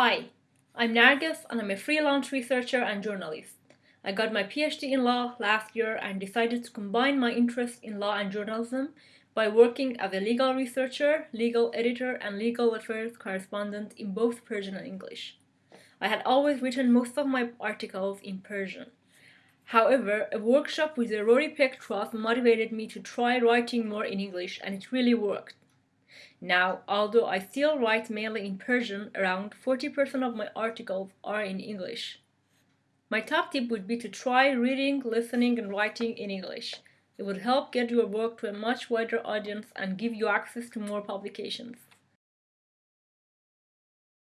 Hi, I'm Nargis and I'm a freelance researcher and journalist. I got my PhD in law last year and decided to combine my interest in law and journalism by working as a legal researcher, legal editor, and legal affairs correspondent in both Persian and English. I had always written most of my articles in Persian. However, a workshop with the Rory Peck Trust motivated me to try writing more in English and it really worked. Now, although I still write mainly in Persian, around 40% of my articles are in English. My top tip would be to try reading, listening, and writing in English. It would help get your work to a much wider audience and give you access to more publications.